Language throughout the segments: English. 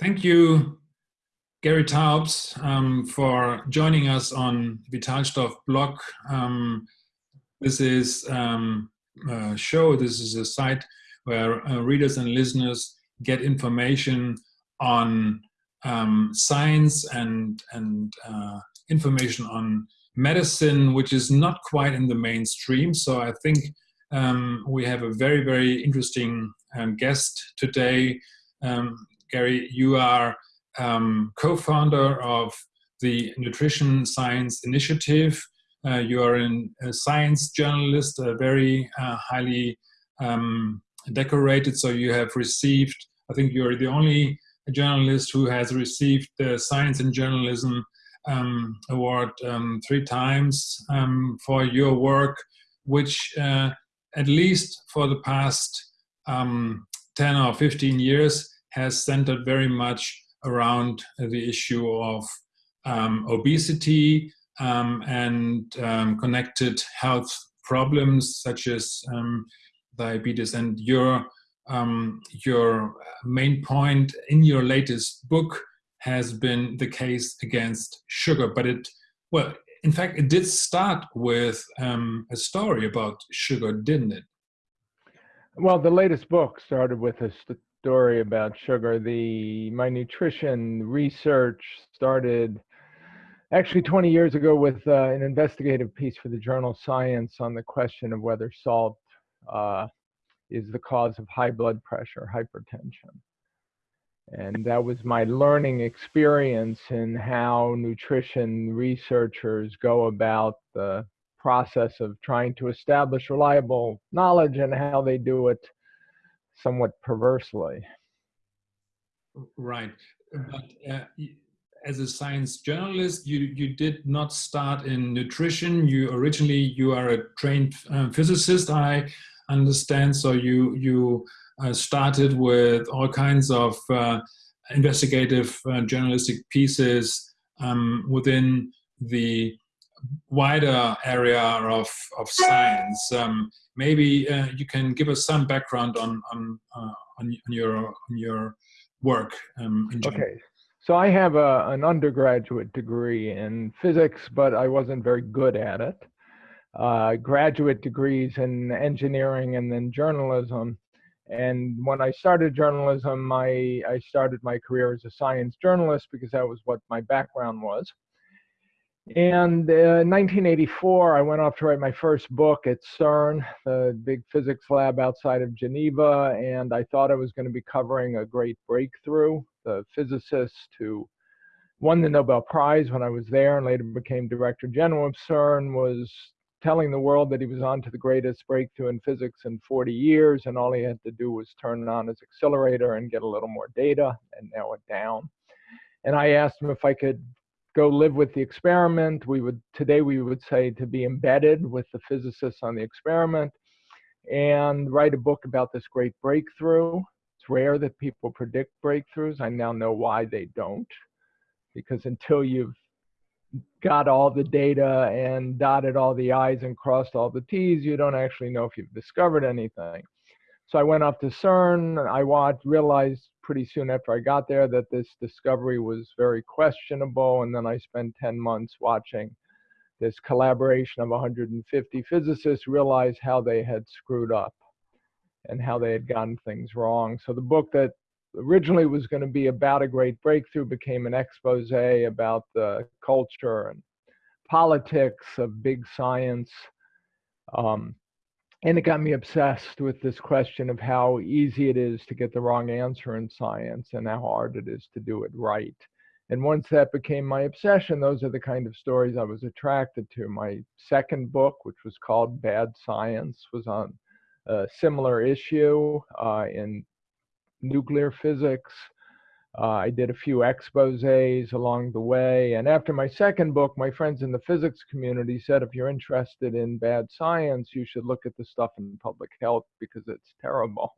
Thank you, Gary Taubes, um, for joining us on Vitalstoff blog. Um, this is um, a show, this is a site where uh, readers and listeners get information on um, science and, and uh, information on medicine, which is not quite in the mainstream. So I think um, we have a very, very interesting um, guest today. Gary, you are um, co-founder of the Nutrition Science Initiative. Uh, you are a science journalist, a very uh, highly um, decorated, so you have received, I think you're the only journalist who has received the Science and Journalism um, Award um, three times um, for your work, which uh, at least for the past um, 10 or 15 years has centered very much around the issue of um, obesity um, and um, connected health problems such as um, diabetes. And your, um, your main point in your latest book has been the case against sugar, but it, well, in fact, it did start with um, a story about sugar, didn't it? Well, the latest book started with a story about sugar. The my nutrition research started actually 20 years ago with uh, an investigative piece for the journal Science on the question of whether salt uh, is the cause of high blood pressure, hypertension. And that was my learning experience in how nutrition researchers go about the process of trying to establish reliable knowledge and how they do it somewhat perversely. Right. But uh, as a science journalist, you, you did not start in nutrition. You originally, you are a trained uh, physicist, I understand. So you, you uh, started with all kinds of uh, investigative uh, journalistic pieces um, within the wider area of, of science. Um, maybe uh, you can give us some background on on uh, on, your on your work. Um, okay, so I have a, an undergraduate degree in physics, but I wasn't very good at it. Uh, graduate degrees in engineering and then journalism. And when I started journalism, I, I started my career as a science journalist because that was what my background was. And uh, in 1984, I went off to write my first book at CERN, the big physics lab outside of Geneva, and I thought I was going to be covering a great breakthrough. The physicist who won the Nobel Prize when I was there and later became director general of CERN was telling the world that he was on to the greatest breakthrough in physics in 40 years, and all he had to do was turn on his accelerator and get a little more data and narrow it down. And I asked him if I could go live with the experiment. We would today we would say to be embedded with the physicists on the experiment and write a book about this great breakthrough. It's rare that people predict breakthroughs. I now know why they don't. Because until you've got all the data and dotted all the I's and crossed all the T's, you don't actually know if you've discovered anything. So I went off to CERN. I watched, realized pretty soon after I got there that this discovery was very questionable. And then I spent 10 months watching this collaboration of 150 physicists realize how they had screwed up and how they had gotten things wrong. So the book that originally was going to be about a great breakthrough became an expose about the culture and politics of big science. Um, and it got me obsessed with this question of how easy it is to get the wrong answer in science and how hard it is to do it right. And once that became my obsession, those are the kind of stories I was attracted to. My second book, which was called Bad Science, was on a similar issue uh, in nuclear physics. Uh, I did a few exposés along the way. And after my second book, my friends in the physics community said, if you're interested in bad science, you should look at the stuff in public health because it's terrible.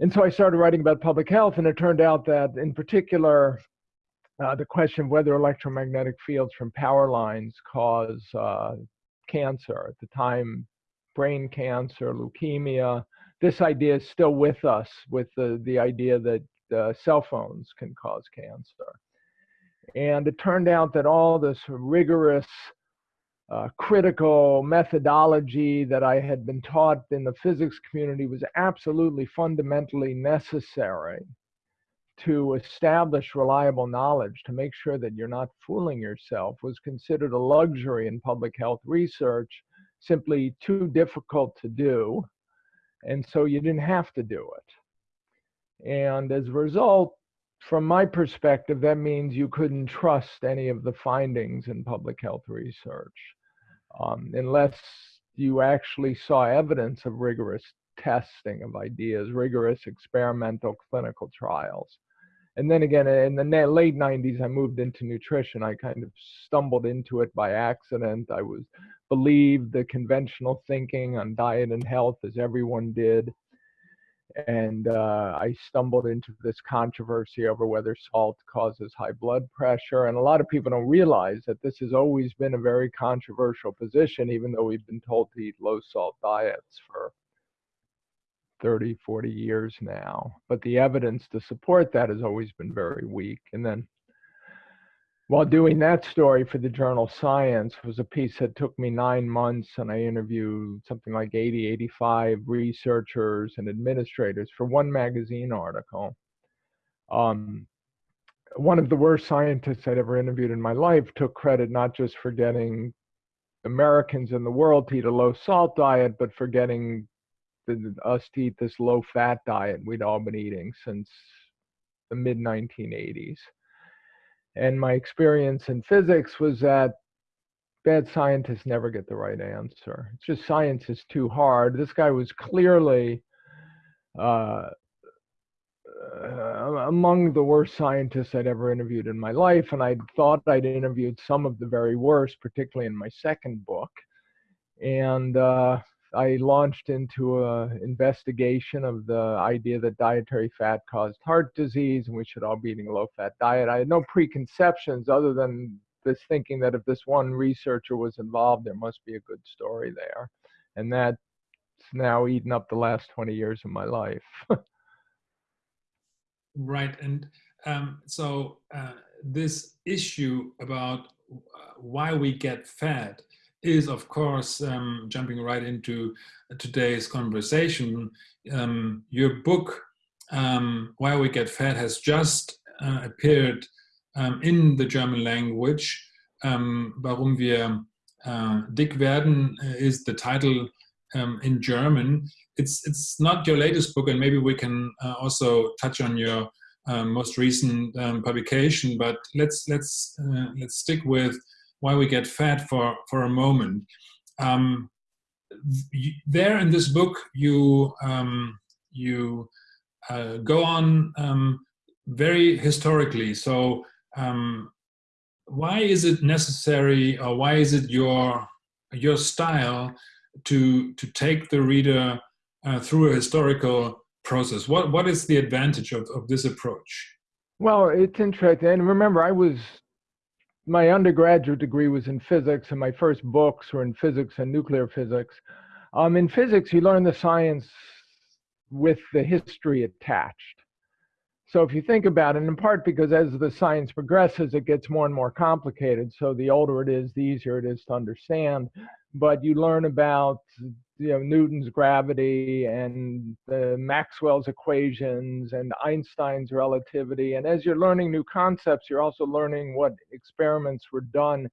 And so I started writing about public health, and it turned out that, in particular, uh, the question of whether electromagnetic fields from power lines cause uh, cancer. At the time, brain cancer, leukemia. This idea is still with us, with the, the idea that uh, cell phones can cause cancer. And it turned out that all this rigorous uh, critical methodology that I had been taught in the physics community was absolutely fundamentally necessary to establish reliable knowledge to make sure that you're not fooling yourself was considered a luxury in public health research, simply too difficult to do. And so you didn't have to do it. And as a result, from my perspective, that means you couldn't trust any of the findings in public health research um, unless you actually saw evidence of rigorous testing of ideas, rigorous experimental clinical trials. And then again, in the late 90s, I moved into nutrition. I kind of stumbled into it by accident. I was believed the conventional thinking on diet and health as everyone did and uh, I stumbled into this controversy over whether salt causes high blood pressure. And a lot of people don't realize that this has always been a very controversial position, even though we've been told to eat low salt diets for 30, 40 years now. But the evidence to support that has always been very weak. And then while doing that story for the journal Science was a piece that took me nine months and I interviewed something like 80, 85 researchers and administrators for one magazine article. Um, one of the worst scientists I'd ever interviewed in my life took credit not just for getting Americans in the world to eat a low salt diet, but for getting the, us to eat this low fat diet we'd all been eating since the mid 1980s. And my experience in physics was that bad scientists never get the right answer. It's just science is too hard. This guy was clearly uh, uh, among the worst scientists I'd ever interviewed in my life, and I thought I'd interviewed some of the very worst, particularly in my second book. And uh, I launched into an investigation of the idea that dietary fat caused heart disease and we should all be eating a low fat diet. I had no preconceptions other than this thinking that if this one researcher was involved, there must be a good story there. And that's now eaten up the last 20 years of my life. right. And um, so uh, this issue about uh, why we get fat is, of course, um, jumping right into today's conversation. Um, your book, um, Why We Get Fat, has just uh, appeared um, in the German language. Um, warum wir uh, dick werden uh, is the title um, in German. It's it's not your latest book, and maybe we can uh, also touch on your um, most recent publication. But let's let's uh, let's stick with why we get fat for, for a moment. Um, there in this book, you, um, you uh, go on um, very historically. So um, why is it necessary or why is it your, your style to, to take the reader uh, through a historical process? What, what is the advantage of, of this approach? Well, it's interesting. And remember, I was my undergraduate degree was in physics, and my first books were in physics and nuclear physics. Um, in physics, you learn the science with the history attached. So if you think about it, in part because as the science progresses, it gets more and more complicated. So the older it is, the easier it is to understand. But you learn about you know Newton's gravity and the Maxwell's equations and Einstein's relativity. And as you're learning new concepts, you're also learning what experiments were done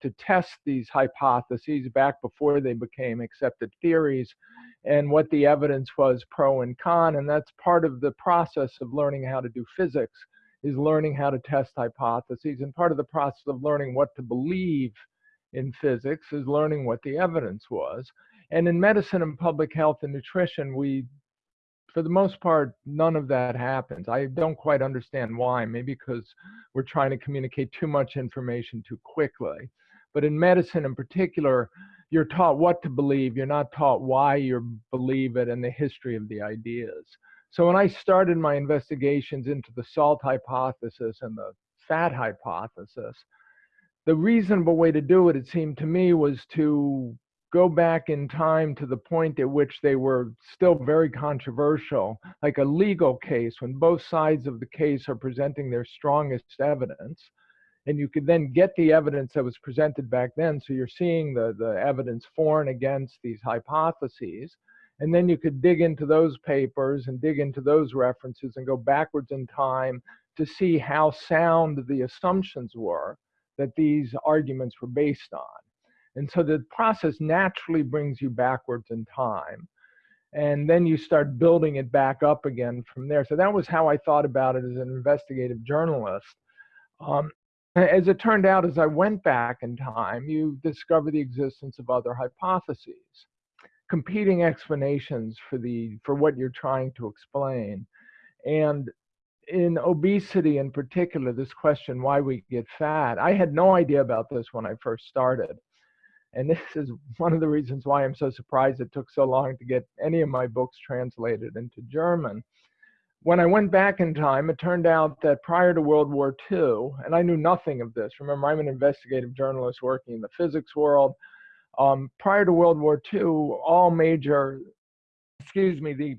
to test these hypotheses back before they became accepted theories and what the evidence was pro and con. And that's part of the process of learning how to do physics is learning how to test hypotheses. And part of the process of learning what to believe in physics is learning what the evidence was. And in medicine and public health and nutrition, we, for the most part, none of that happens. I don't quite understand why. Maybe because we're trying to communicate too much information too quickly. But in medicine in particular, you're taught what to believe. You're not taught why you believe it and the history of the ideas. So when I started my investigations into the salt hypothesis and the fat hypothesis, the reasonable way to do it, it seemed to me, was to go back in time to the point at which they were still very controversial, like a legal case when both sides of the case are presenting their strongest evidence. And you could then get the evidence that was presented back then. So you're seeing the, the evidence for and against these hypotheses. And then you could dig into those papers and dig into those references and go backwards in time to see how sound the assumptions were that these arguments were based on. And so the process naturally brings you backwards in time. And then you start building it back up again from there. So that was how I thought about it as an investigative journalist. Um, as it turned out, as I went back in time, you discover the existence of other hypotheses, competing explanations for the for what you're trying to explain. And in obesity in particular, this question why we get fat, I had no idea about this when I first started. And this is one of the reasons why I'm so surprised it took so long to get any of my books translated into German. When I went back in time, it turned out that prior to World War II, and I knew nothing of this. Remember, I'm an investigative journalist working in the physics world. Um, prior to World War II, all major, excuse me, the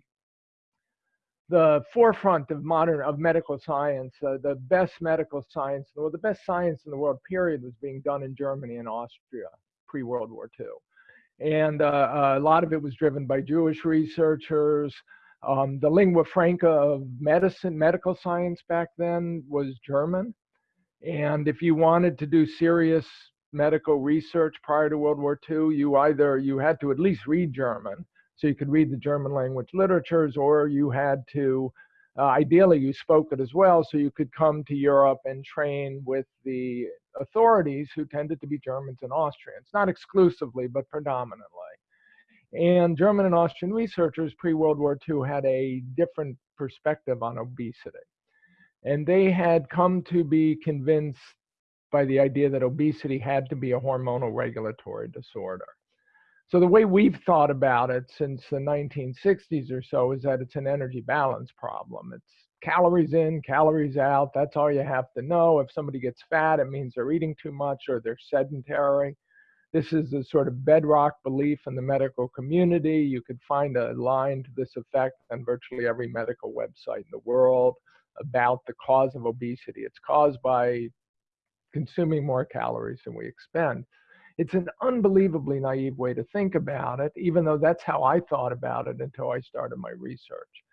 the forefront of modern of medical science, uh, the best medical science, well, the best science in the world, period, was being done in Germany and Austria pre World War II. And uh, a lot of it was driven by Jewish researchers. Um, the lingua franca of medicine, medical science back then was German. And if you wanted to do serious medical research prior to World War II, you either you had to at least read German, so you could read the German language literatures, or you had to uh, ideally you spoke it as well, so you could come to Europe and train with the authorities who tended to be Germans and Austrians, not exclusively, but predominantly. And German and Austrian researchers pre World War II had a different perspective on obesity. And they had come to be convinced by the idea that obesity had to be a hormonal regulatory disorder. So the way we've thought about it since the 1960s or so is that it's an energy balance problem. It's calories in, calories out. That's all you have to know. If somebody gets fat, it means they're eating too much or they're sedentary. This is a sort of bedrock belief in the medical community. You could find a line to this effect on virtually every medical website in the world about the cause of obesity. It's caused by consuming more calories than we expend. It's an unbelievably naive way to think about it, even though that's how I thought about it until I started my research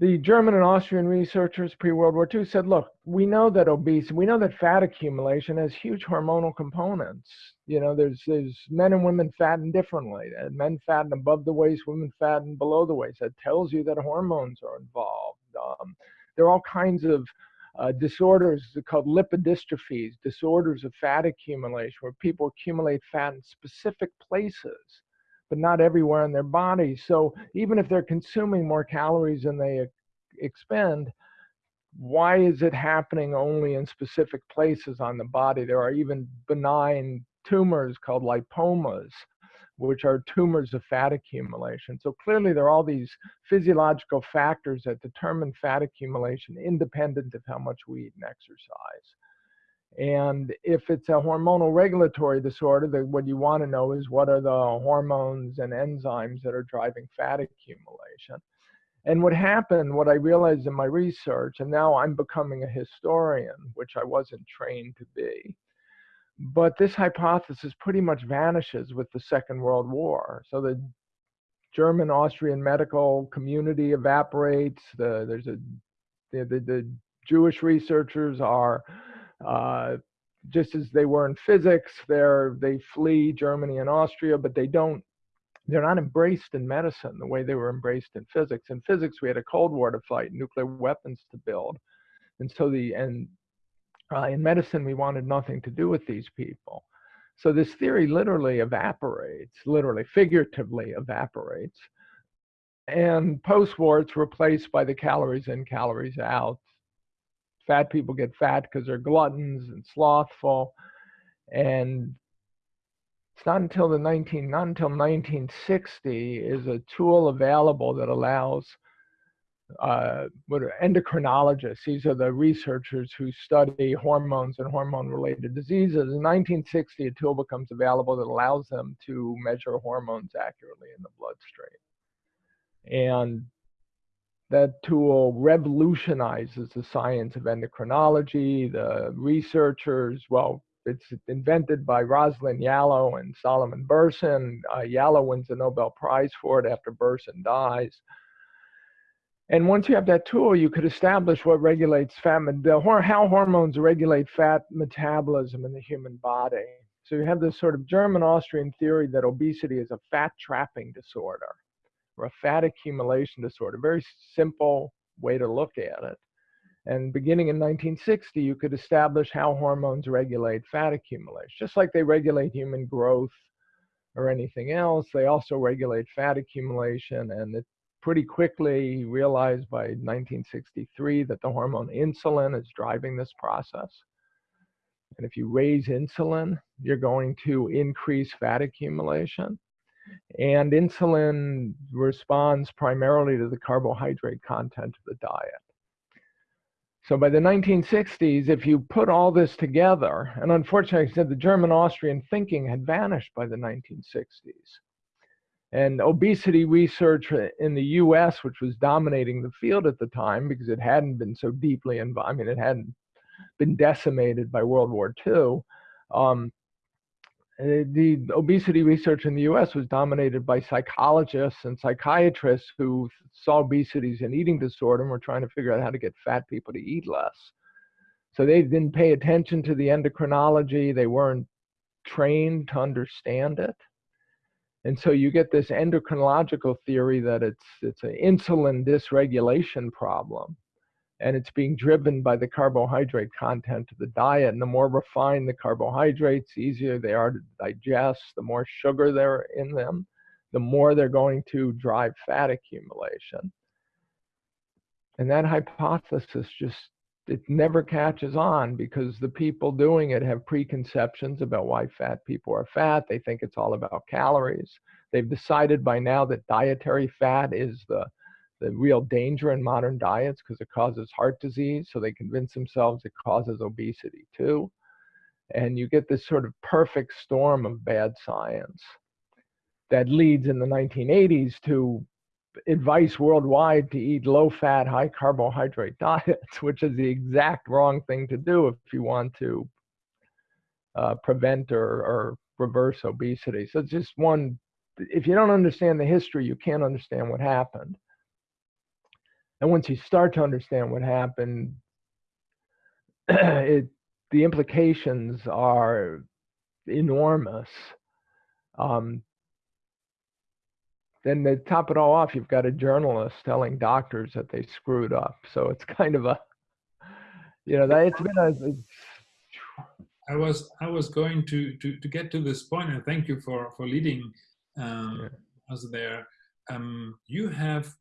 the German and Austrian researchers pre-World War II said, look, we know that obesity, we know that fat accumulation has huge hormonal components. You know, there's there's men and women fatten differently. Men fatten above the waist, women fatten below the waist. That tells you that hormones are involved. Um, there are all kinds of uh, disorders called lipodystrophies, disorders of fat accumulation, where people accumulate fat in specific places but not everywhere in their body. So even if they're consuming more calories than they expend, why is it happening only in specific places on the body? There are even benign tumors called lipomas, which are tumors of fat accumulation. So clearly, there are all these physiological factors that determine fat accumulation independent of how much we eat and exercise. And if it's a hormonal regulatory disorder, then what you want to know is what are the hormones and enzymes that are driving fat accumulation. And what happened, what I realized in my research, and now I'm becoming a historian, which I wasn't trained to be, but this hypothesis pretty much vanishes with the Second World War. So the German Austrian medical community evaporates. The, there's a the, the, the Jewish researchers are uh, just as they were in physics, they're, they flee Germany and Austria, but they don't, they're not embraced in medicine the way they were embraced in physics. In physics, we had a Cold War to fight, nuclear weapons to build. And so the, and uh, in medicine, we wanted nothing to do with these people. So this theory literally evaporates, literally, figuratively evaporates. And post-war, it's replaced by the calories in, calories out fat people get fat because they're gluttons and slothful. And it's not until the 19, not until 1960 is a tool available that allows uh, what are endocrinologists. These are the researchers who study hormones and hormone-related diseases. In 1960, a tool becomes available that allows them to measure hormones accurately in the bloodstream. And that tool revolutionizes the science of endocrinology. The researchers, well, it's invented by Rosalind Yalow and Solomon Berson. Uh, Yalow wins the Nobel Prize for it after Berson dies. And once you have that tool, you could establish what regulates fat, the, how hormones regulate fat metabolism in the human body. So you have this sort of German Austrian theory that obesity is a fat trapping disorder or a fat accumulation disorder. Very simple way to look at it. And beginning in 1960, you could establish how hormones regulate fat accumulation. Just like they regulate human growth or anything else, they also regulate fat accumulation. And it pretty quickly realized by 1963 that the hormone insulin is driving this process. And if you raise insulin, you're going to increase fat accumulation. And insulin responds primarily to the carbohydrate content of the diet. So by the 1960s, if you put all this together, and unfortunately, I said the German Austrian thinking had vanished by the 1960s. And obesity research in the US, which was dominating the field at the time because it hadn't been so deeply involved, I mean, it hadn't been decimated by World War II. Um, the obesity research in the US was dominated by psychologists and psychiatrists who saw obesity as an eating disorder and were trying to figure out how to get fat people to eat less. So they didn't pay attention to the endocrinology, they weren't trained to understand it. And so you get this endocrinological theory that it's it's an insulin dysregulation problem and it's being driven by the carbohydrate content of the diet. And the more refined the carbohydrates, the easier they are to digest, the more sugar there in them, the more they're going to drive fat accumulation. And that hypothesis just it never catches on because the people doing it have preconceptions about why fat people are fat. They think it's all about calories. They've decided by now that dietary fat is the the real danger in modern diets because it causes heart disease. So they convince themselves it causes obesity too. And you get this sort of perfect storm of bad science that leads in the 1980s to advice worldwide to eat low fat, high carbohydrate diets, which is the exact wrong thing to do if you want to uh, prevent or, or reverse obesity. So it's just one, if you don't understand the history, you can't understand what happened. And once you start to understand what happened, it, the implications are enormous. Um, then to top it all off, you've got a journalist telling doctors that they screwed up. So it's kind of a, you know, that it's been a. It's, I was I was going to, to to get to this point, and thank you for for leading um, yeah. us there. Um, you have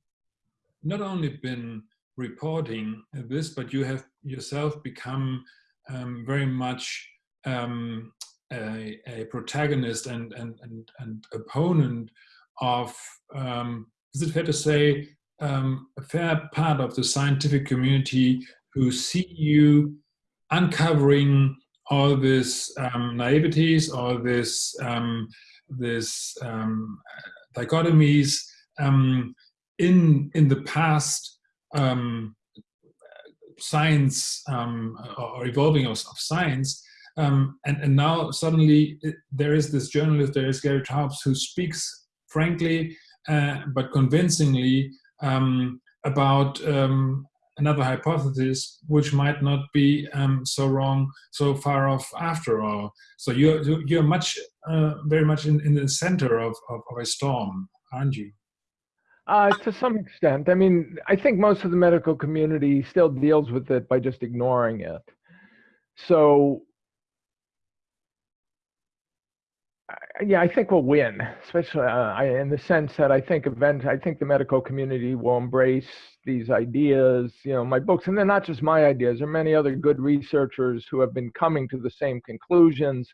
not only been reporting this, but you have yourself become um, very much um, a, a, protagonist and, and, and, and opponent of, um, is it fair to say, um, a fair part of the scientific community who see you uncovering all these um, naiveties, all this, um, this dichotomies, in in the past um, science um, or evolving of, of science um, and, and now suddenly it, there is this journalist there is Gary Taubes who speaks frankly uh, but convincingly um, about um, another hypothesis which might not be um, so wrong so far off after all. So you're you're much uh, very much in, in the center of, of, of a storm aren't you uh, to some extent. I mean, I think most of the medical community still deals with it by just ignoring it. So, yeah, I think we'll win, especially uh, in the sense that I think event, I think the medical community will embrace these ideas. You know, my books, and they're not just my ideas. There are many other good researchers who have been coming to the same conclusions.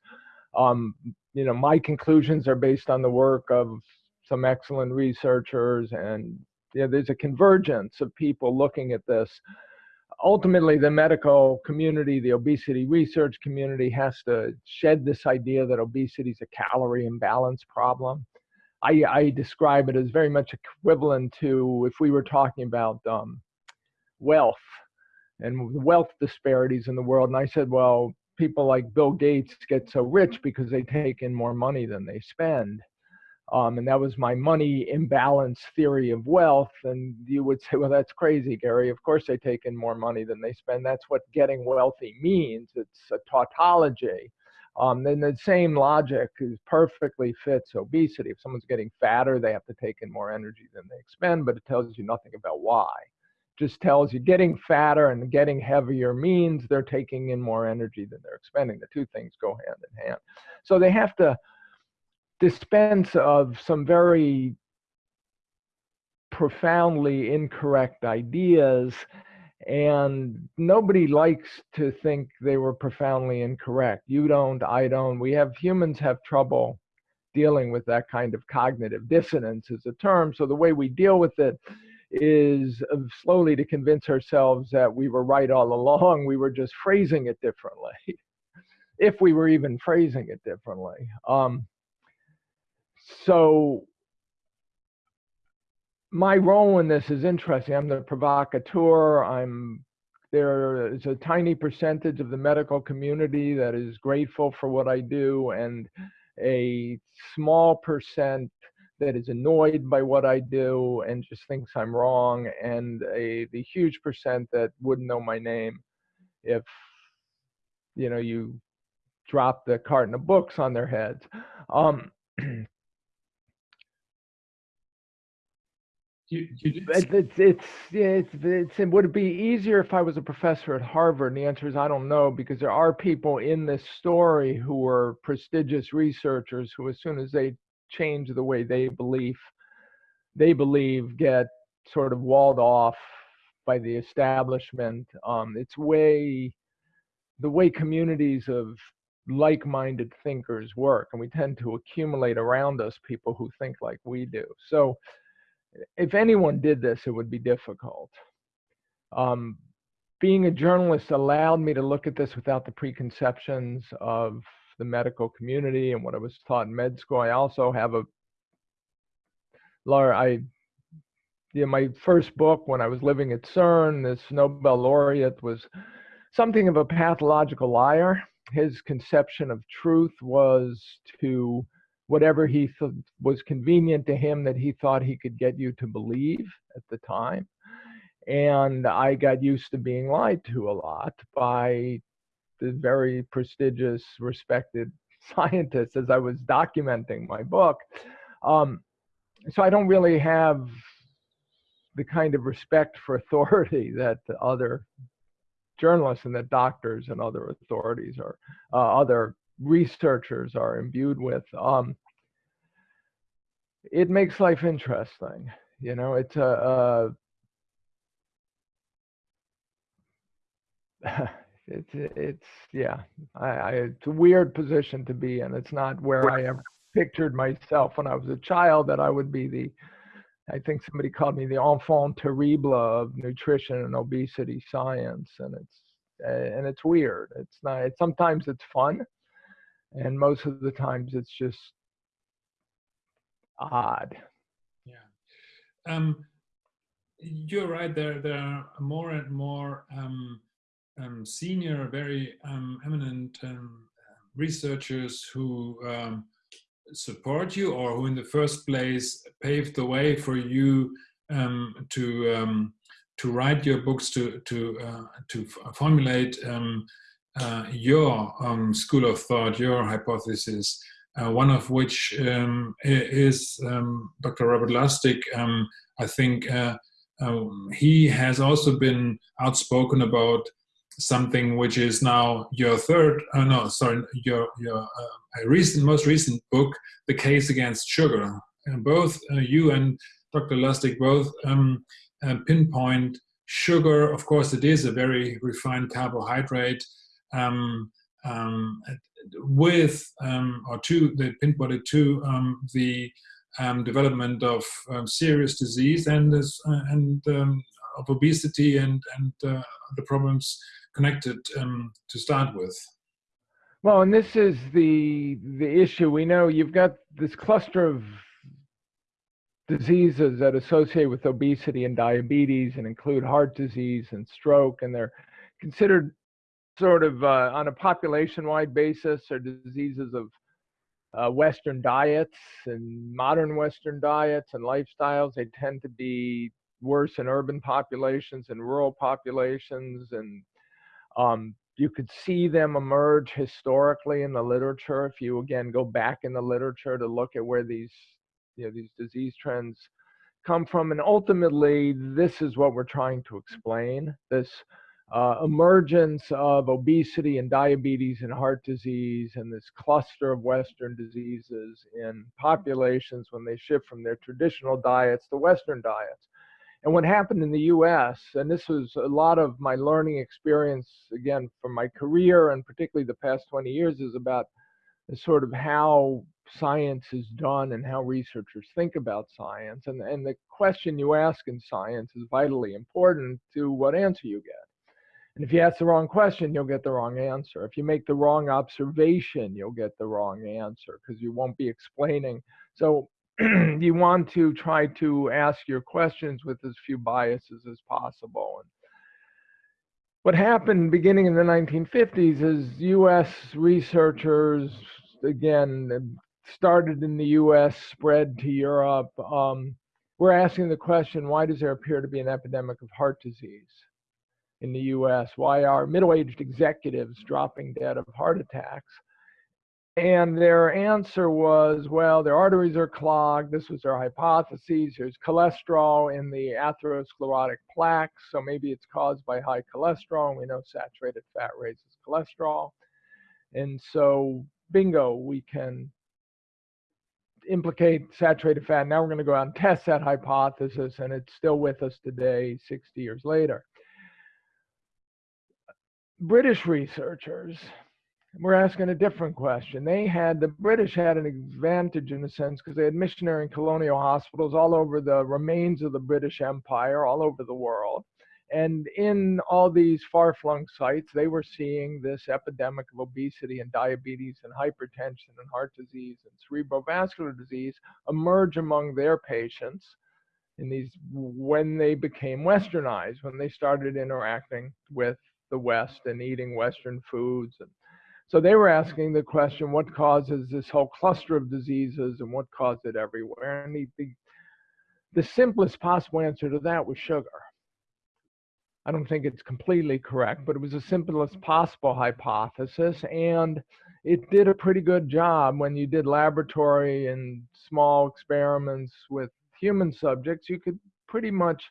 Um, you know, my conclusions are based on the work of some excellent researchers and yeah, there's a convergence of people looking at this. Ultimately, the medical community, the obesity research community has to shed this idea that obesity is a calorie imbalance problem. I, I, describe it as very much equivalent to if we were talking about um, wealth and wealth disparities in the world. And I said, well, people like Bill Gates get so rich because they take in more money than they spend. Um, and that was my money imbalance theory of wealth. And you would say, well, that's crazy, Gary. Of course, they take in more money than they spend. That's what getting wealthy means. It's a tautology. Um, then the same logic is perfectly fits obesity. If someone's getting fatter, they have to take in more energy than they expend, but it tells you nothing about why. Just tells you getting fatter and getting heavier means they're taking in more energy than they're expending. The two things go hand in hand. So they have to dispense of some very profoundly incorrect ideas and nobody likes to think they were profoundly incorrect. You don't i don't. We have humans have trouble dealing with that kind of cognitive dissonance as a term. So the way we deal with it is slowly to convince ourselves that we were right all along. We were just phrasing it differently if we were even phrasing it differently. Um, so my role in this is interesting. I'm the provocateur. I'm there is a tiny percentage of the medical community that is grateful for what I do, and a small percent that is annoyed by what I do and just thinks I'm wrong, and a the huge percent that wouldn't know my name if you know you drop the carton of books on their heads. Um, You, you it's, it's, it's, it's, it's, it would it be easier if I was a professor at Harvard? And the answer is I don't know because there are people in this story who are prestigious researchers who, as soon as they change the way they believe, they believe get sort of walled off by the establishment. Um, it's way the way communities of like-minded thinkers work, and we tend to accumulate around us people who think like we do. So if anyone did this, it would be difficult. Um, being a journalist allowed me to look at this without the preconceptions of the medical community and what I was taught in med school. I also have a, Laura, I, yeah, my first book when I was living at CERN, this Nobel laureate was something of a pathological liar. His conception of truth was to whatever he was convenient to him that he thought he could get you to believe at the time. And I got used to being lied to a lot by the very prestigious, respected scientists as I was documenting my book. Um, so I don't really have the kind of respect for authority that other journalists and that doctors and other authorities or uh, other researchers are imbued with. Um, it makes life interesting. You know, it's a, a it's it's yeah, I, I, it's a weird position to be in. It's not where I ever pictured myself when I was a child that I would be the. I think somebody called me the enfant terrible of nutrition and obesity science, and it's and it's weird. It's not. It's, sometimes it's fun, and most of the times it's just odd. Yeah. Um, you're right. There, there are more and more um, um, senior, very um, eminent um, researchers who um, support you, or who, in the first place, paved the way for you um, to um, to write your books, to to uh, to formulate uh, your um, school of thought, your hypothesis, uh, one of which um, is um, Dr. Robert Lustig. Um, I think uh, um, he has also been outspoken about something which is now your third, uh, no, sorry, your your uh, recent, most recent book, The Case Against Sugar. And both you and Dr. Lustig both um, pinpoint sugar. Of course, it is a very refined carbohydrate um, um, with um, or to the pinpointed to um, the um, development of serious disease and this, uh, and of obesity and and uh, the problems connected to start with. Well, and this is the the issue. We know you've got this cluster of diseases that associate with obesity and diabetes and include heart disease and stroke, and they're considered sort of uh, on a population-wide basis are diseases of uh, Western diets and modern Western diets and lifestyles. They tend to be worse in urban populations and rural populations, and um, you could see them emerge historically in the literature. If you again go back in the literature to look at where these you know these disease trends come from, and ultimately this is what we're trying to explain. This uh, emergence of obesity and diabetes and heart disease and this cluster of Western diseases in populations when they shift from their traditional diets to Western diets. And what happened in the US, and this was a lot of my learning experience, again, from my career and particularly the past 20 years, is about sort of how science is done and how researchers think about science. And, and the question you ask in science is vitally important to what answer you get. And if you ask the wrong question, you'll get the wrong answer. If you make the wrong observation, you'll get the wrong answer because you won't be explaining. So you want to try to ask your questions with as few biases as possible. And what happened beginning in the 1950s is US researchers, again, started in the US, spread to Europe. Um, we're asking the question, why does there appear to be an epidemic of heart disease? In the US. Why are middle aged executives dropping dead of heart attacks? And their answer was, well, their arteries are clogged. This was their hypothesis. There's cholesterol in the atherosclerotic plaques, so maybe it's caused by high cholesterol. We know saturated fat raises cholesterol. And so, bingo, we can implicate saturated fat. Now we're going to go out and test that hypothesis, and it's still with us today, 60 years later. British researchers were asking a different question. They had, the British had an advantage in a sense because they had missionary and colonial hospitals all over the remains of the British Empire, all over the world. And in all these far flung sites, they were seeing this epidemic of obesity and diabetes and hypertension and heart disease and cerebrovascular disease emerge among their patients in these when they became westernized, when they started interacting with the West and eating Western foods. And so they were asking the question, what causes this whole cluster of diseases and what caused it everywhere? And the, the, the simplest possible answer to that was sugar. I don't think it's completely correct, but it was the simplest possible hypothesis. And it did a pretty good job when you did laboratory and small experiments with human subjects. You could pretty much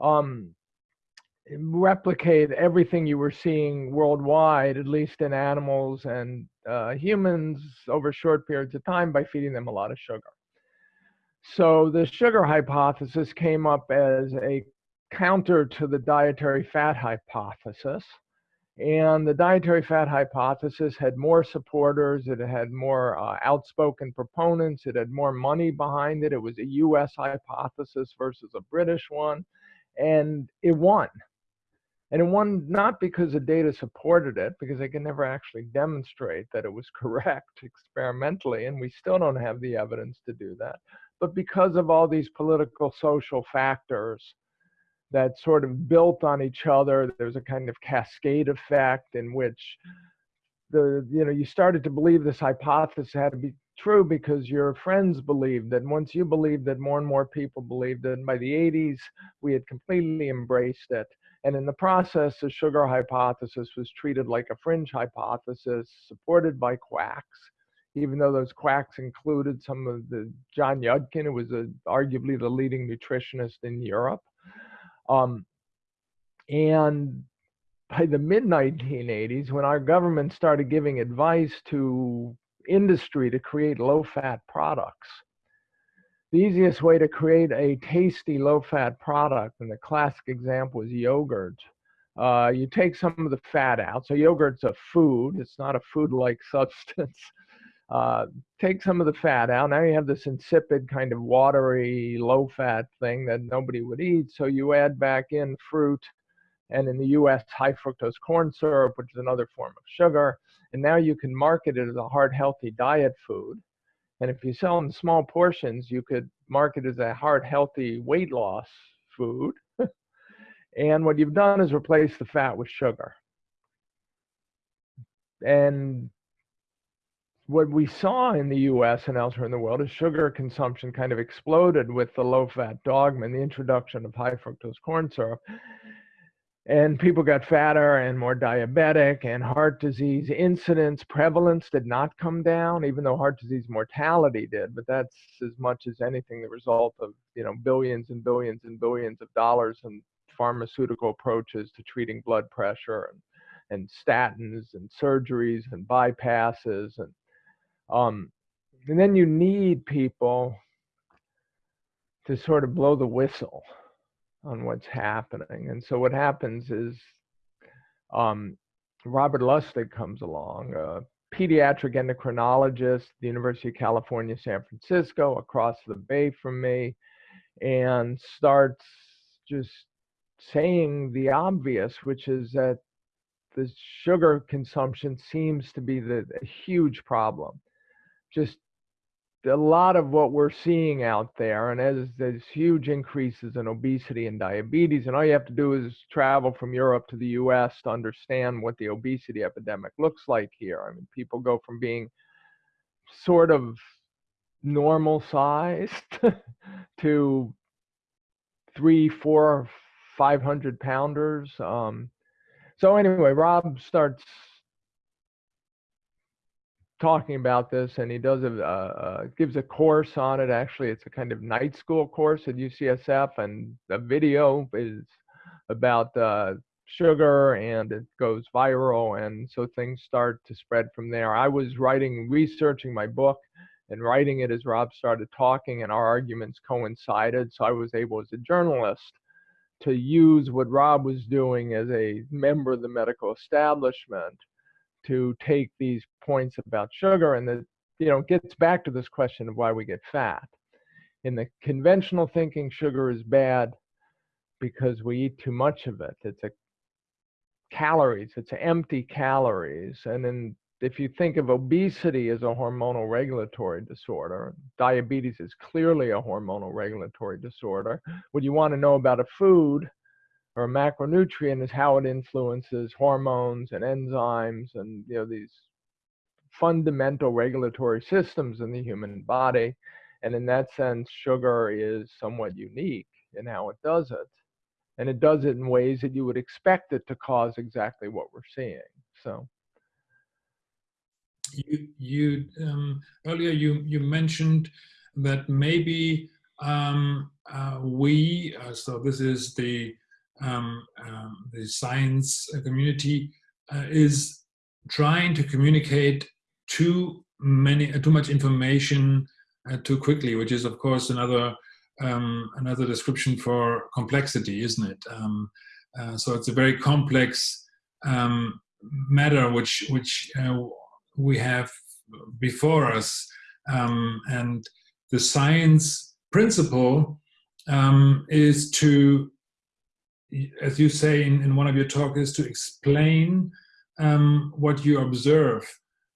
um, replicate everything you were seeing worldwide, at least in animals and uh, humans, over short periods of time by feeding them a lot of sugar. So the sugar hypothesis came up as a counter to the dietary fat hypothesis. And the dietary fat hypothesis had more supporters, it had more uh, outspoken proponents, it had more money behind it. It was a US hypothesis versus a British one, and it won. And it won not because the data supported it, because they can never actually demonstrate that it was correct experimentally, and we still don't have the evidence to do that, but because of all these political social factors that sort of built on each other. There's a kind of cascade effect in which the you know you started to believe this hypothesis had to be true because your friends believed that once you believed that more and more people believed it and by the 80s we had completely embraced it and in the process, the sugar hypothesis was treated like a fringe hypothesis supported by quacks, even though those quacks included some of the John Yudkin, who was a, arguably the leading nutritionist in Europe. Um, and by the mid 1980s, when our government started giving advice to industry to create low fat products, the easiest way to create a tasty low fat product, and the classic example is yogurt. Uh, you take some of the fat out. So, yogurt's a food, it's not a food like substance. Uh, take some of the fat out. Now you have this insipid kind of watery, low fat thing that nobody would eat. So you add back in fruit and in the US, high fructose corn syrup, which is another form of sugar. And now you can market it as a heart healthy diet food. And if you sell in small portions, you could market as a heart healthy weight loss food. and what you've done is replace the fat with sugar. And what we saw in the US and elsewhere in the world is sugar consumption kind of exploded with the low fat dogma and the introduction of high fructose corn syrup and people got fatter and more diabetic and heart disease incidence prevalence did not come down even though heart disease mortality did but that's as much as anything the result of you know billions and billions and billions of dollars in pharmaceutical approaches to treating blood pressure and, and statins and surgeries and bypasses and um and then you need people to sort of blow the whistle on what's happening. And so what happens is um, Robert Lustig comes along, a pediatric endocrinologist, the University of California, San Francisco, across the bay from me, and starts just saying the obvious, which is that the sugar consumption seems to be the, a huge problem. Just a lot of what we're seeing out there, and as there's huge increases in obesity and diabetes, and all you have to do is travel from Europe to the US to understand what the obesity epidemic looks like here. I mean, people go from being sort of normal sized to three, four, five hundred pounders. Um, so anyway, Rob starts talking about this and he does a uh, gives a course on it. Actually it's a kind of night school course at ucsf and the video is about uh, sugar and it goes viral and so things start to spread from there. I was writing researching my book and writing it as rob started talking and our arguments coincided so i was able as a journalist to use what rob was doing as a member of the medical establishment to take these points about sugar and that you know gets back to this question of why we get fat. In the conventional thinking sugar is bad because we eat too much of it. It's a calories it's empty calories. And then if you think of obesity as a hormonal regulatory disorder diabetes is clearly a hormonal regulatory disorder. What you want to know about a food or a macronutrient is how it influences hormones and enzymes and you know these fundamental regulatory systems in the human body. And in that sense sugar is somewhat unique in how it does it. And it does it in ways that you would expect it to cause exactly what we're seeing so. You you um, earlier you you mentioned that maybe um, uh, we uh, so this is the um, um, the science community uh, is trying to communicate too many uh, too much information uh, too quickly, which is of course another um, another description for complexity, isn't it? Um, uh, so it's a very complex um, matter which which uh, we have before us, um, and the science principle is to as you say in, in one of your talks, is to explain um, what you observe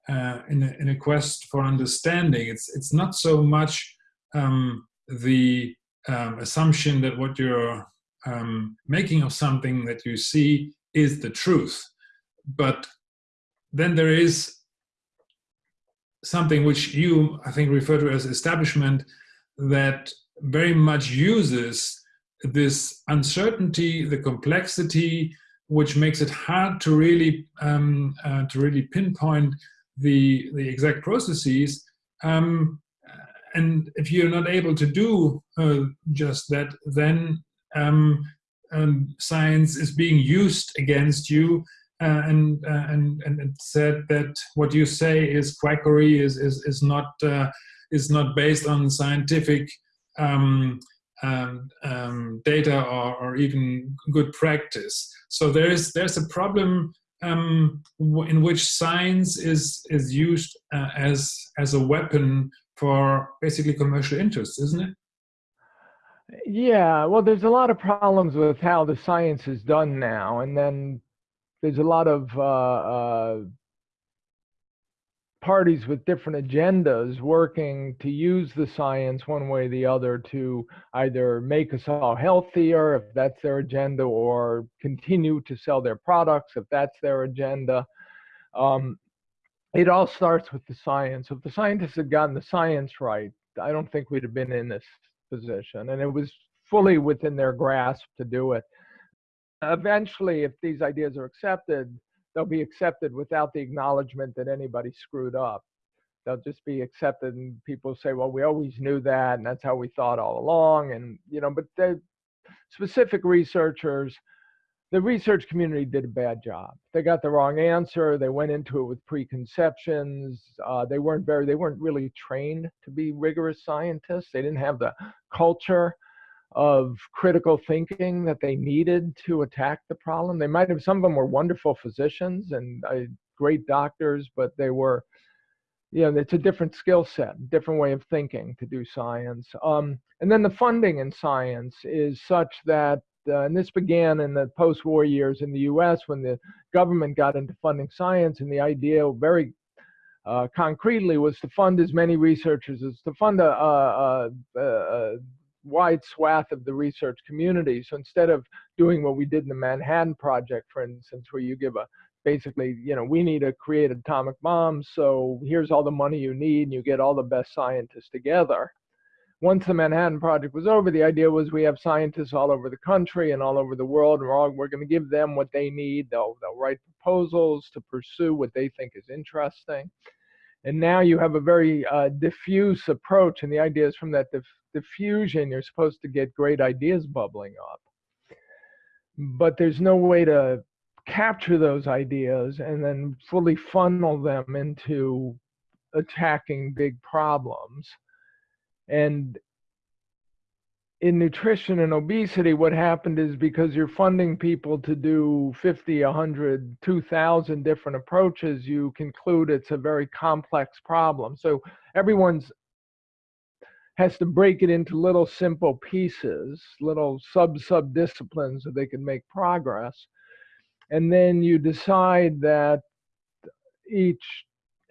uh, in, a, in a quest for understanding. It's, it's not so much um, the um, assumption that what you're um, making of something that you see is the truth, but then there is something which you, I think, refer to as establishment that very much uses this uncertainty, the complexity, which makes it hard to really um, uh, to really pinpoint the the exact processes. Um, and if you're not able to do uh, just that, then um, um science is being used against you, uh, and, uh, and and it said that what you say is quackery, is is is not uh, is not based on scientific um, um, um, data or, or, even good practice. So there's there's a problem um, in which science is is used uh, as as a weapon for basically commercial interests, isn't it? Yeah, well, there's a lot of problems with how the science is done now, and then there's a lot of uh, uh, parties with different agendas working to use the science one way or the other to either make us all healthier, if that's their agenda, or continue to sell their products, if that's their agenda. Um, it all starts with the science. If the scientists had gotten the science right, I don't think we'd have been in this position. And it was fully within their grasp to do it. Eventually, if these ideas are accepted, they'll be accepted without the acknowledgement that anybody screwed up. They'll just be accepted, and people say, "Well, we always knew that, and that's how we thought all along." And you know, but the specific researchers, the research community did a bad job. They got the wrong answer. They went into it with preconceptions. Uh, they weren't very, they weren't really trained to be rigorous scientists. They didn't have the culture of critical thinking that they needed to attack the problem. They might have, some of them were wonderful physicians and uh, great doctors, but they were, you know, it's a different skill set, different way of thinking to do science. Um, and then the funding in science is such that, uh, and this began in the post war years in the US when the government got into funding science, and the idea very uh, concretely was to fund as many researchers as to fund a, a, a, a wide swath of the research community. So instead of doing what we did in the Manhattan Project, for instance, where you give a basically, you know, we need to create atomic bombs, so here's all the money you need, and you get all the best scientists together. Once the Manhattan Project was over, the idea was we have scientists all over the country and all over the world, and we're, all, we're going to give them what they need. They'll, they'll write proposals to pursue what they think is interesting. And now you have a very uh, diffuse approach, and the idea is from that dif diffusion, you're supposed to get great ideas bubbling up. But there's no way to capture those ideas and then fully funnel them into attacking big problems. And in nutrition and obesity, what happened is because you're funding people to do 50, 100, 2,000 different approaches, you conclude it's a very complex problem. So everyone's has to break it into little simple pieces, little sub sub disciplines so they can make progress. And then you decide that each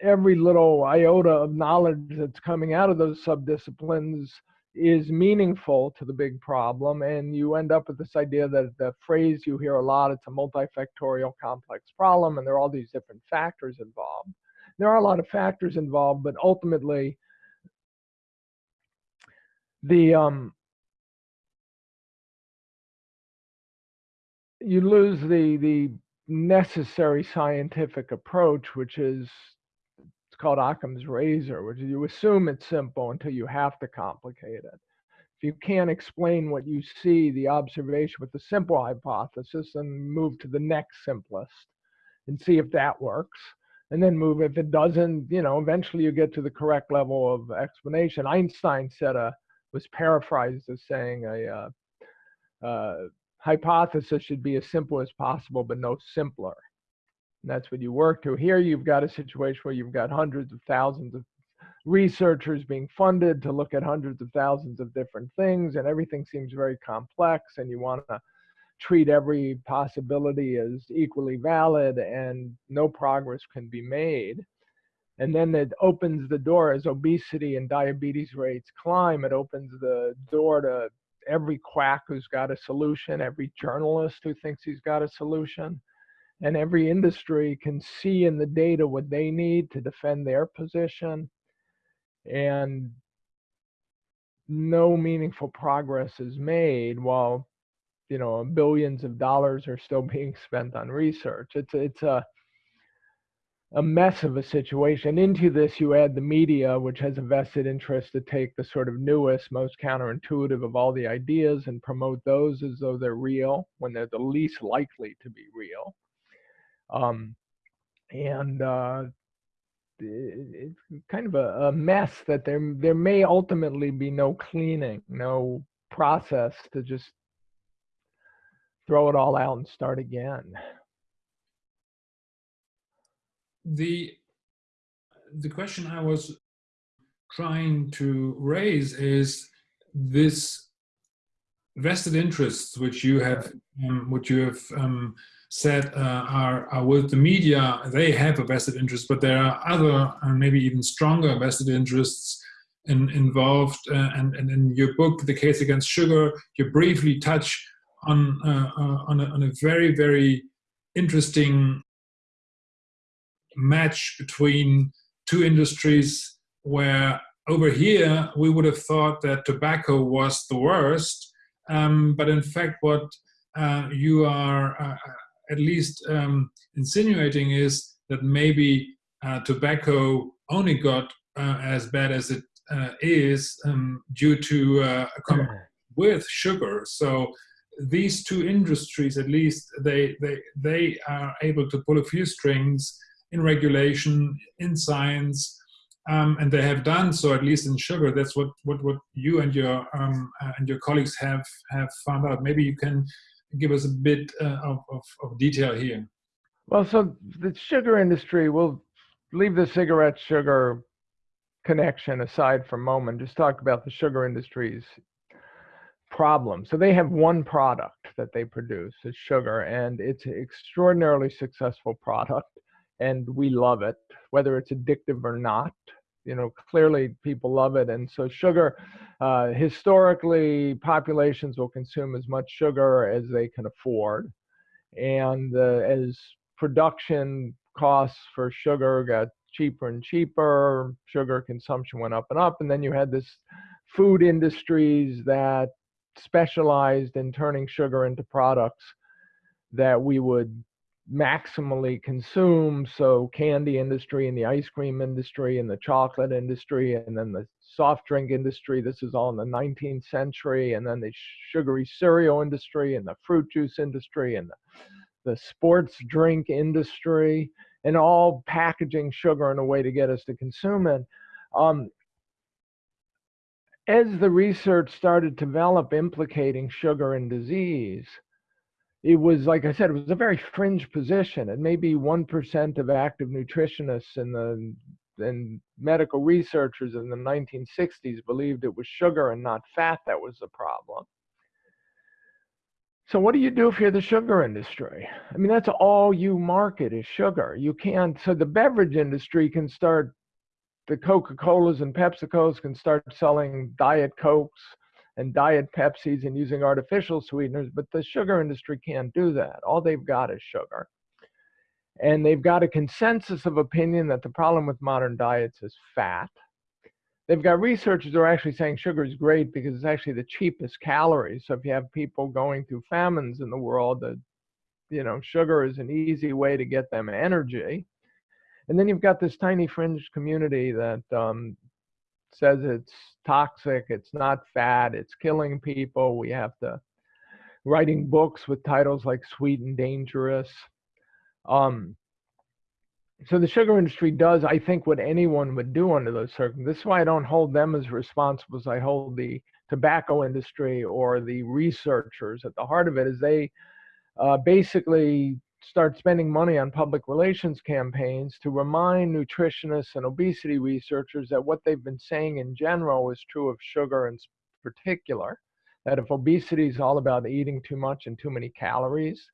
every little iota of knowledge that's coming out of those sub disciplines is meaningful to the big problem and you end up with this idea that the phrase you hear a lot it's a multifactorial complex problem and there are all these different factors involved. There are a lot of factors involved but ultimately the um you lose the the necessary scientific approach which is called Occam's razor, which you assume it's simple until you have to complicate it. If you can't explain what you see, the observation with the simple hypothesis, and move to the next simplest and see if that works. And then move, if it doesn't, you know, eventually you get to the correct level of explanation. Einstein said a, was paraphrased as saying a, uh, uh, hypothesis should be as simple as possible, but no simpler. And that's what you work to. Here you've got a situation where you've got hundreds of thousands of researchers being funded to look at hundreds of thousands of different things, and everything seems very complex, and you want to treat every possibility as equally valid, and no progress can be made. And then it opens the door as obesity and diabetes rates climb, it opens the door to every quack who's got a solution, every journalist who thinks he's got a solution and every industry can see in the data what they need to defend their position. And no meaningful progress is made while you know billions of dollars are still being spent on research. It's it's a a mess of a situation. Into this you add the media which has a vested interest to take the sort of newest most counterintuitive of all the ideas and promote those as though they're real when they're the least likely to be real um, and uh, it, it's kind of a, a, mess that there there may ultimately be no cleaning, no process to just throw it all out and start again. the the question I was trying to raise is this vested interests which you have um, which you have um, said uh, are, are, with the media they have a vested interest but there are other and maybe even stronger vested interests in, involved uh, and, and, in your book the case against sugar you briefly touch on uh, uh on, a, on a very very interesting match between two industries where over here we would have thought that tobacco was the worst um, but in fact what uh, you are uh, at least um, insinuating is that maybe uh, tobacco only got uh, as bad as it uh, is um, due to uh, with sugar so these two industries at least they they they are able to pull a few strings in regulation in science um, and they have done so at least in sugar. That's what what what you and your um, uh, and your colleagues have have found out. Maybe you can give us a bit uh, of, of, of detail here. Well, so the sugar industry, we'll leave the cigarette sugar connection aside for a moment. Just talk about the sugar industry's problem. So they have one product that they produce, it's sugar, and it's an extraordinarily successful product, and we love it, whether it's addictive or not you know clearly people love it. And so sugar uh, historically populations will consume as much sugar as they can afford. And uh, as production costs for sugar got cheaper and cheaper sugar consumption went up and up. And then you had this food industries that specialized in turning sugar into products that we would maximally consume. So candy industry and the ice cream industry and the chocolate industry and then the soft drink industry. This is all in the 19th century. And then the sugary cereal industry and the fruit juice industry and the, the sports drink industry and all packaging sugar in a way to get us to consume it. Um, as the research started to develop implicating sugar and disease, it was like I said, it was a very fringe position, and maybe one percent of active nutritionists and the and medical researchers in the 1960s believed it was sugar and not fat that was the problem. So what do you do if you're the sugar industry? I mean, that's all you market is sugar. You can't. So the beverage industry can start. The Coca-Colas and PepsiCos can start selling Diet Cokes and diet Pepsis and using artificial sweeteners, but the sugar industry can't do that. All they've got is sugar. And they've got a consensus of opinion that the problem with modern diets is fat. They've got researchers who are actually saying sugar is great because it's actually the cheapest calories. So if you have people going through famines in the world, that you know, sugar is an easy way to get them energy. And then you've got this tiny fringe community that um, says it's toxic, it's not fat, it's killing people. We have to writing books with titles like Sweet and Dangerous. Um, so the sugar industry does, I think, what anyone would do under those circumstances. This is why I don't hold them as responsible as I hold the tobacco industry or the researchers. At the heart of it is they uh, basically start spending money on public relations campaigns to remind nutritionists and obesity researchers that what they've been saying in general is true of sugar in particular. That if obesity is all about eating too much and too many calories,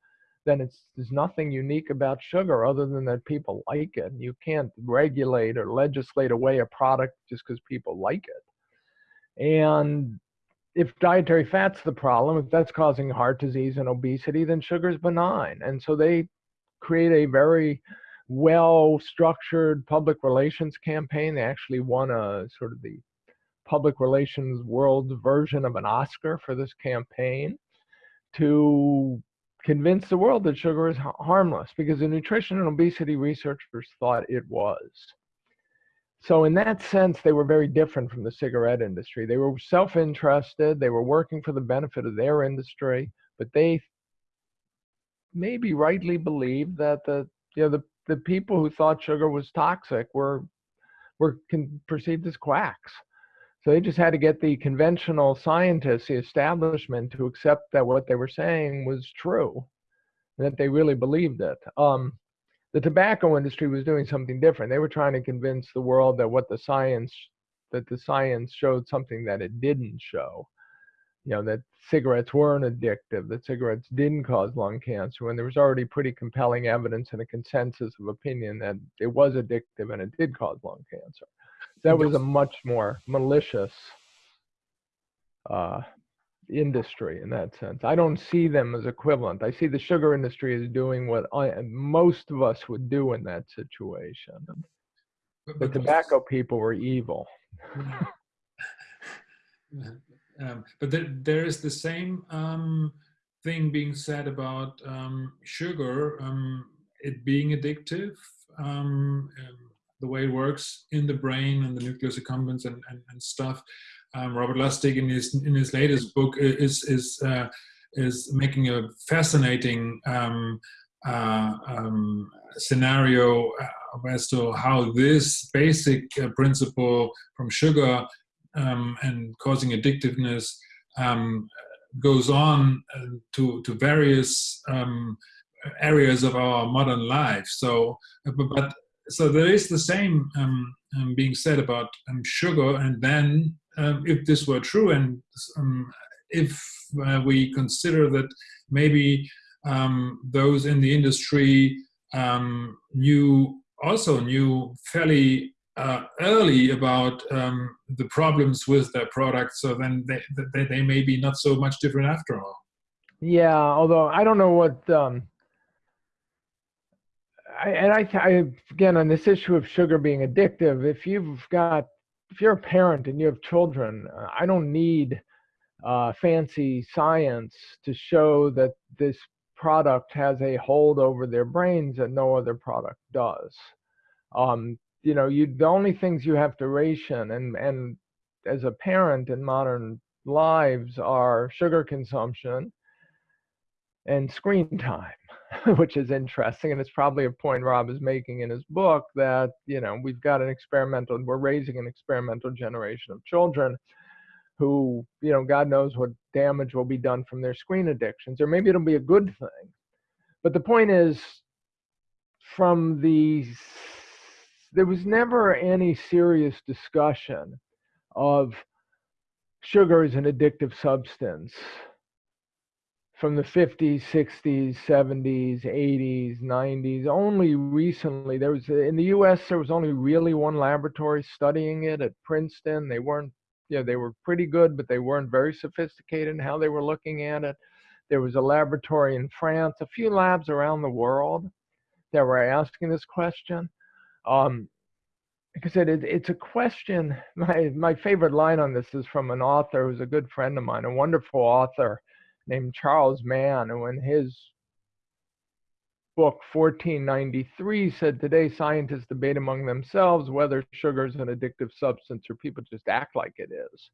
then it's there's nothing unique about sugar other than that people like it. You can't regulate or legislate away a product just because people like it. And if dietary fat's the problem, if that's causing heart disease and obesity, then sugar's benign. And so they create a very well structured public relations campaign. They actually won a sort of the public relations world version of an Oscar for this campaign to convince the world that sugar is harmless because the nutrition and obesity researchers thought it was. So in that sense, they were very different from the cigarette industry. They were self-interested. They were working for the benefit of their industry, but they maybe rightly believed that the you know the the people who thought sugar was toxic were were con- perceived as quacks. So they just had to get the conventional scientists, the establishment, to accept that what they were saying was true, that they really believed it. Um, The tobacco industry was doing something different. They were trying to convince the world that what the science that the science showed something that it didn't show. You know, that cigarettes weren't addictive, that cigarettes didn't cause lung cancer, when there was already pretty compelling evidence and a consensus of opinion that it was addictive and it did cause lung cancer. That was a much more malicious uh, industry in that sense. I don't see them as equivalent. I see the sugar industry as doing what I, most of us would do in that situation. But, the tobacco people were evil. um, but there, there is the same um, thing being said about um, sugar, um, it being addictive, um, um, the way it works in the brain and the nucleus accumbens and, and, and stuff um, Robert Lustig in his in his latest book is is uh, is making a fascinating um, uh, um, scenario uh, as to how this basic uh, principle from sugar um, and causing addictiveness um, goes on uh, to to various um, areas of our modern life. So, but so there is the same being said about sugar, and then um, if this were true and um, if uh, we consider that maybe um, those in the industry um, knew also knew fairly uh, early about um, the problems with their product, so then they, they, they may be not so much different after all. Yeah, although I don't know what um, I, and I, I, again on this issue of sugar being addictive if you've got if you're a parent and you have children, I don't need uh, fancy science to show that this product has a hold over their brains that no other product does. Um, you know, you the only things you have to ration and and as a parent in modern lives are sugar consumption and screen time. which is interesting. And it's probably a point Rob is making in his book that, you know, we've got an experimental, we're raising an experimental generation of children who, you know, God knows what damage will be done from their screen addictions, or maybe it'll be a good thing. But the point is, from the, there was never any serious discussion of sugar as an addictive substance from the 50s, 60s, 70s, 80s, 90s. Only recently, there was in the U.S. there was only really one laboratory studying it at Princeton. They weren't, you know, they were pretty good, but they weren't very sophisticated in how they were looking at it. There was a laboratory in France, a few labs around the world that were asking this question. Um, it, it's a question. My my favorite line on this is from an author who's a good friend of mine, a wonderful author named Charles Mann, who in his book 1493 said today scientists debate among themselves whether sugar is an addictive substance or people just act like it is.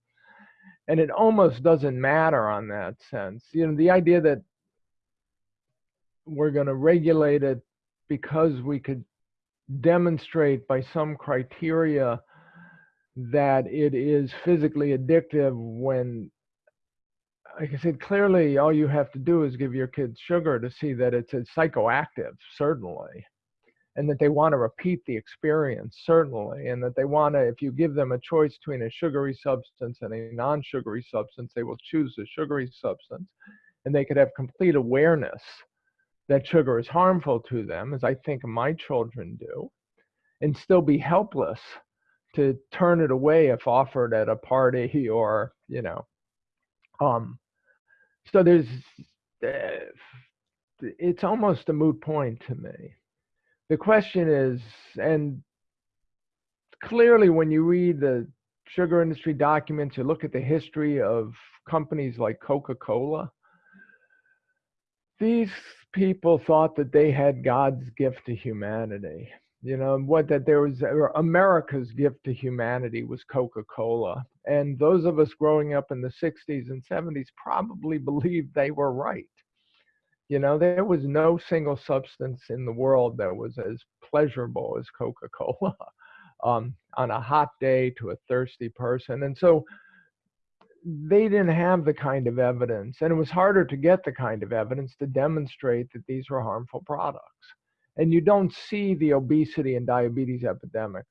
And it almost doesn't matter on that sense. You know, the idea that we're going to regulate it because we could demonstrate by some criteria that it is physically addictive when like I said, clearly all you have to do is give your kids sugar to see that it's a psychoactive, certainly, and that they want to repeat the experience, certainly, and that they want to, if you give them a choice between a sugary substance and a non sugary substance, they will choose the sugary substance, and they could have complete awareness that sugar is harmful to them, as I think my children do, and still be helpless to turn it away if offered at a party or, you know, um, so there's, uh, it's almost a moot point to me. The question is, and clearly when you read the sugar industry documents, you look at the history of companies like Coca-Cola, these people thought that they had God's gift to humanity you know what that there was america's gift to humanity was coca-cola. And those of us growing up in the 60s and 70s probably believed they were right. You know there was no single substance in the world that was as pleasurable as coca-cola um, on a hot day to a thirsty person. And so they didn't have the kind of evidence and it was harder to get the kind of evidence to demonstrate that these were harmful products and you don't see the obesity and diabetes epidemics.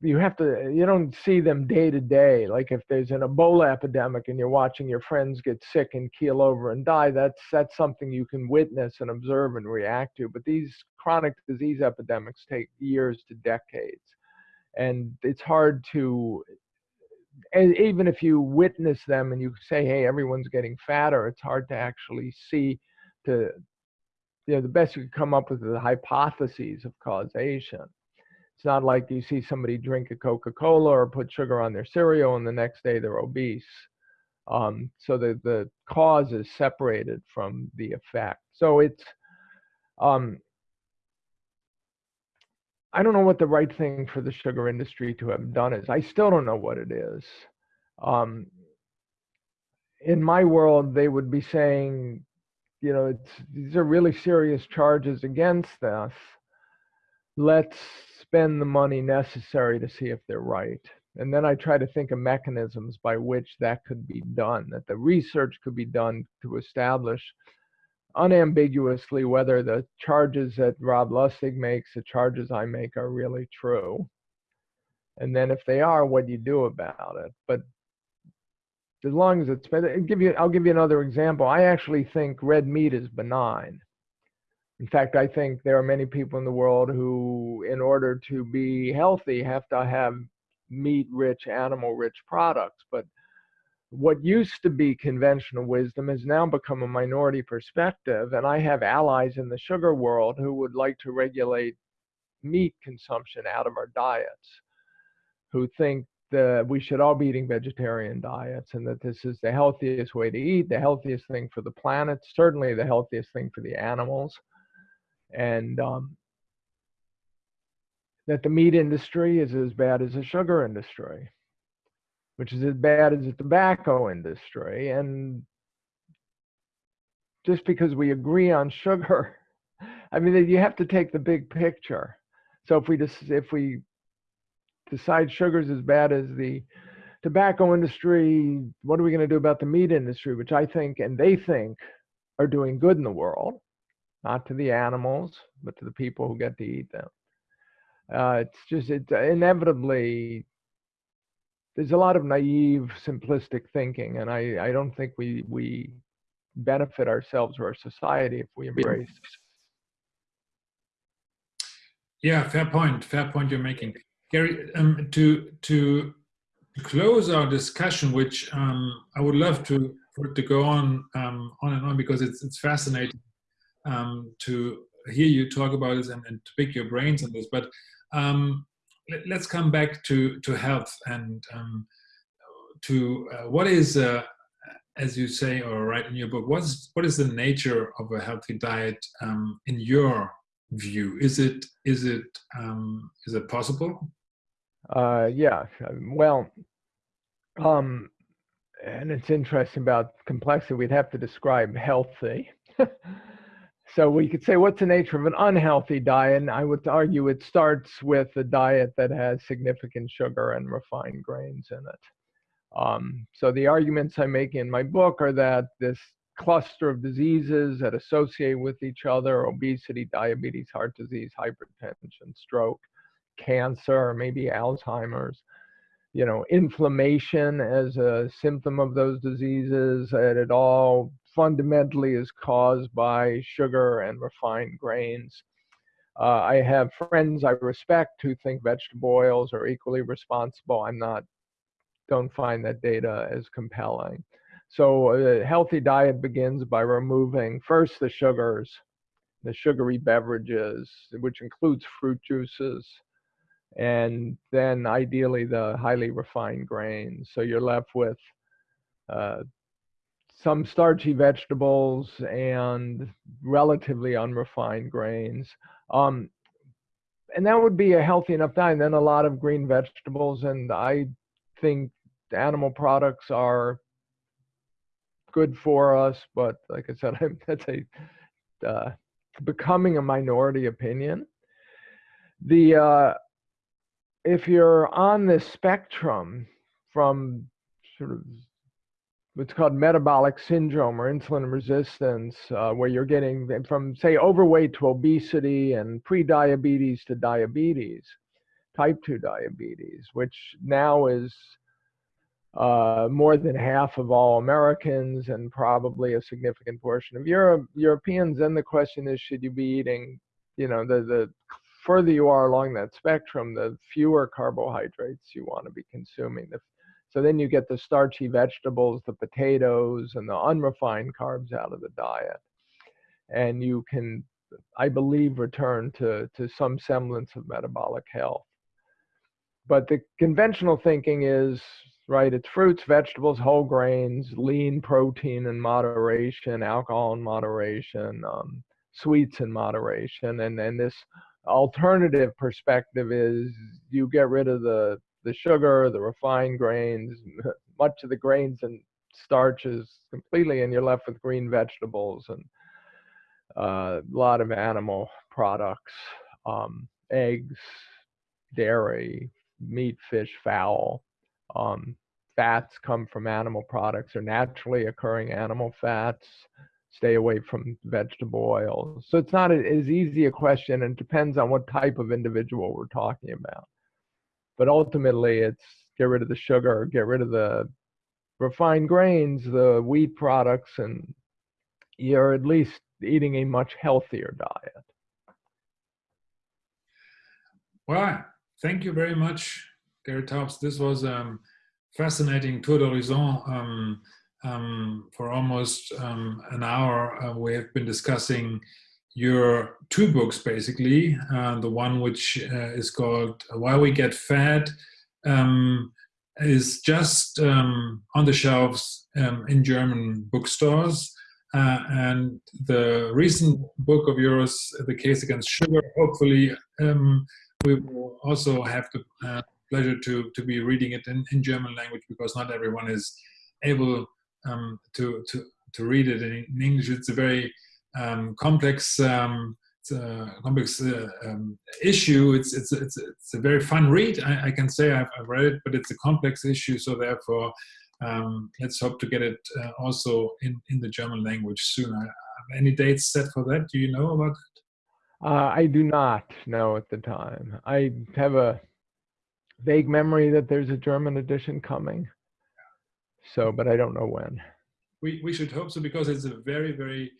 You have to you don't see them day to day. Like if there's an ebola epidemic and you're watching your friends get sick and keel over and die that's that's something you can witness and observe and react to. But these chronic disease epidemics take years to decades. And it's hard to even if you witness them and you say hey everyone's getting fatter it's hard to actually see to you know the best you can come up with the hypotheses of causation it's not like you see somebody drink a Coca Cola or put sugar on their cereal and the next day they're obese. Um, so the, the cause is separated from the effect. So it's, um, I don't know what the right thing for the sugar industry to have done is. I still don't know what it is. Um, in my world, they would be saying, you know, it's, these are really serious charges against us. Let's spend the money necessary to see if they're right. And then I try to think of mechanisms by which that could be done, that the research could be done to establish unambiguously whether the charges that Rob Lustig makes, the charges I make, are really true. And then if they are, what do you do about it? But as long as it's, I'll give you, I'll give you another example. I actually think red meat is benign. In fact, I think there are many people in the world who, in order to be healthy, have to have meat rich, animal rich products. But what used to be conventional wisdom has now become a minority perspective. And I have allies in the sugar world who would like to regulate meat consumption out of our diets, who think that we should all be eating vegetarian diets and that this is the healthiest way to eat, the healthiest thing for the planet, certainly the healthiest thing for the animals and um, that the meat industry is as bad as the sugar industry, which is as bad as the tobacco industry. And just because we agree on sugar, I mean, you have to take the big picture. So if we just if we decide sugar's as bad as the tobacco industry, what are we going to do about the meat industry, which I think and they think are doing good in the world? not to the animals, but to the people who get to eat them. Uh, it's just, it's inevitably, there's a lot of naive, simplistic thinking, and I, I don't think we, we benefit ourselves or our society if we embrace. Yeah, fair point. Fair point you're making, Gary. Um, to to close our discussion, which um, I would love to for it to go on um, on and on because it's it's fascinating um, to hear you talk about this and, and, to pick your brains on this. But um, let, us come back to, to health and um, to uh, what is, uh, as you say or write in your book, what's, what is the nature of a healthy diet in your view? Is it, is it, um, is it possible? Uh, yeah, well, um, and it's interesting about complexity. We'd have to describe healthy. So we could say, what's the nature of an unhealthy diet? And I would argue it starts with a diet that has significant sugar and refined grains in it. Um, so the arguments I make in my book are that this cluster of diseases that associate with each other, obesity, diabetes, heart disease, hypertension, stroke, cancer, maybe Alzheimer's, you know, inflammation as a symptom of those diseases, that it all fundamentally is caused by sugar and refined grains. Uh, I have friends I respect who think vegetable oils are equally responsible. I'm not, don't find that data as compelling. So a healthy diet begins by removing first the sugars, the sugary beverages, which includes fruit juices, and then ideally the highly refined grains. So you're left with uh, some starchy vegetables and relatively unrefined grains. Um, and that would be a healthy enough diet. And then a lot of green vegetables. And I think animal products are good for us. But like I said, I'm, that's a uh, becoming a minority opinion. The uh, if you're on the spectrum from sort of what's called metabolic syndrome or insulin resistance, uh, where you're getting from, say, overweight to obesity and pre-diabetes to diabetes, type 2 diabetes, which now is uh, more than half of all Americans and probably a significant portion of Europe, Europeans. Then the question is, should you be eating, you know, the, the further you are along that spectrum, the fewer carbohydrates you want to be consuming. So then you get the starchy vegetables, the potatoes, and the unrefined carbs out of the diet. And you can, I believe, return to, to some semblance of metabolic health. But the conventional thinking is right? It's fruits, vegetables, whole grains, lean protein in moderation, alcohol in moderation, um, sweets in moderation, and and this alternative perspective is you get rid of the the sugar, the refined grains, much of the grains and starches completely, and you're left with green vegetables and uh, a lot of animal products, um, eggs, dairy, meat, fish, fowl. Um, fats come from animal products or naturally occurring animal fats. Stay away from vegetable oils. So it's not as easy a question and depends on what type of individual we're talking about. But ultimately, it's get rid of the sugar, get rid of the refined grains, the wheat products, and you're at least eating a much healthier diet. Well, thank you very much, Gary Taubes. This was um, fascinating tour d'horizon. Um, um, for almost um, an hour, uh, we have been discussing your two books, basically. Uh, the one which uh, is called Why We Get Fat um, is just um, on the shelves um, in German bookstores. Uh, and the recent book of yours, The Case Against Sugar, hopefully we will also have the uh, pleasure to, to be reading it in, in German language because not everyone is able um, to, to, to read it in, English. It's a very um, complex um, it's a complex uh, um, issue. It's, it's, it's, it's a very fun read. I, I can say I've, I've, read it, but it's a complex issue. So therefore, um, let's hope to get it uh, also in, in the German language soon. Any dates set for that? Do you know about it? Uh, I do not know at the time. I have a vague memory that there's a German edition coming. So, but I don't know when. We, we should hope so because it's a very, very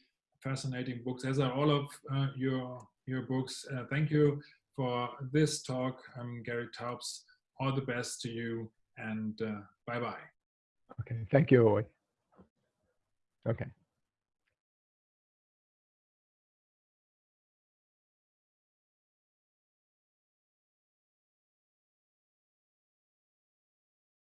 fascinating book, as are all of uh, your, your books. Uh, thank you for this talk, I'm Gary Taubes. All the best to you and uh, bye-bye. Okay, thank you. Okay.